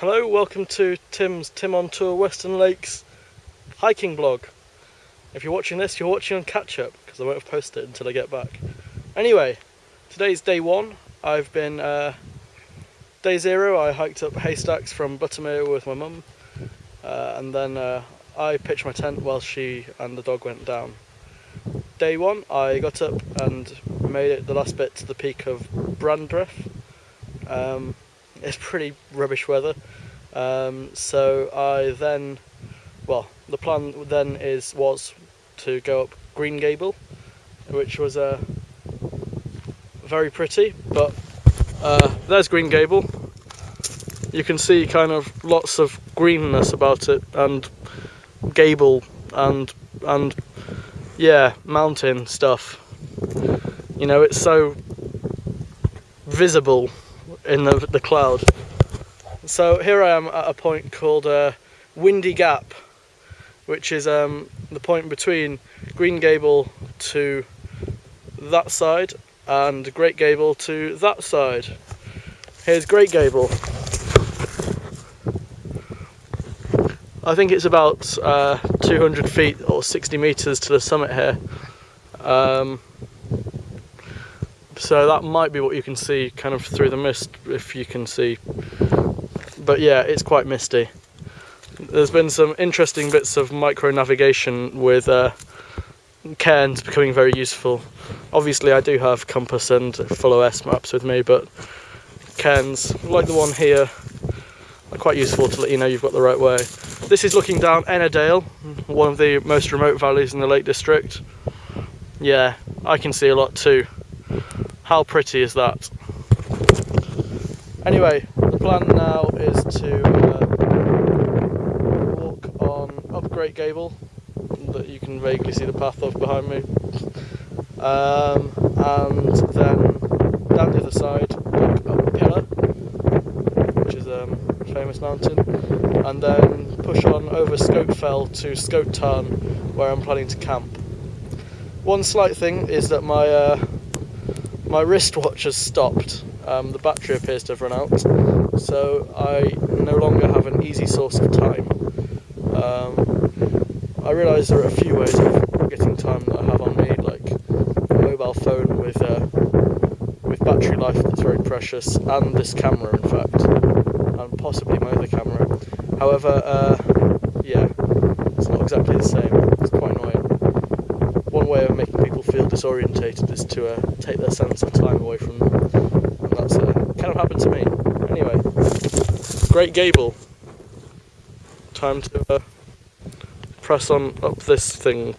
Hello, welcome to Tim's Tim on Tour Western Lakes hiking blog. If you're watching this, you're watching on catch up because I won't have posted it until I get back. Anyway, today's day one. I've been uh, day zero. I hiked up haystacks from Buttermere with my mum, uh, and then uh, I pitched my tent while she and the dog went down. Day one, I got up and made it the last bit to the peak of Brandreth. Um, it's pretty rubbish weather. Um, so I then, well, the plan then is was to go up Green Gable, which was uh, very pretty. But uh, there's Green Gable. You can see kind of lots of greenness about it and gable and and yeah, mountain stuff. You know, it's so visible in the, the cloud. So here I am at a point called uh, Windy Gap, which is um, the point between Green Gable to that side and Great Gable to that side. Here's Great Gable. I think it's about uh, 200 feet or 60 meters to the summit here. Um, so that might be what you can see kind of through the mist if you can see. But yeah it's quite misty. There's been some interesting bits of micro navigation with uh, cairns becoming very useful. Obviously I do have compass and full OS maps with me but cairns like the one here are quite useful to let you know you've got the right way. This is looking down Ennerdale one of the most remote valleys in the Lake District. Yeah I can see a lot too how pretty is that? Anyway, the plan now is to uh, walk on up Great Gable, that you can vaguely see the path of behind me, um, and then down the other side, walk up Pillar, which is a um, famous mountain, and then push on over Fell to Scoat Tarn, where I'm planning to camp. One slight thing is that my uh, my wristwatch has stopped. Um, the battery appears to have run out, so I no longer have an easy source of time. Um, I realise there are a few ways of getting time that I have on me, like a mobile phone with uh, with battery life that's very precious, and this camera, in fact, and possibly my other camera. However, uh, yeah, it's not exactly the same. It's quite annoying. Way of making people feel disorientated is to uh, take their sense of time away from them. And that's uh, kind of happened to me. Anyway, Great Gable. Time to uh, press on up this thing.